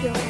Go.